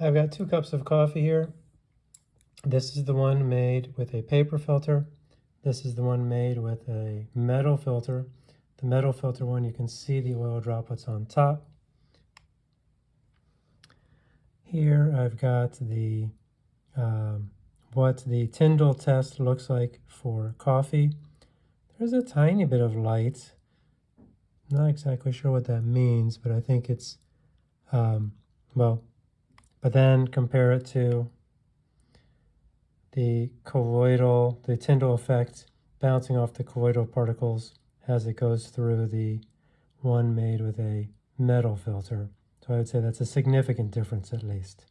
I've got two cups of coffee here. This is the one made with a paper filter. This is the one made with a metal filter. The metal filter one, you can see the oil droplets on top. Here I've got the um, what the Tyndall test looks like for coffee. There's a tiny bit of light. Not exactly sure what that means, but I think it's, um, well, but then compare it to the colloidal, the Tyndall effect bouncing off the colloidal particles as it goes through the one made with a metal filter. So I would say that's a significant difference at least.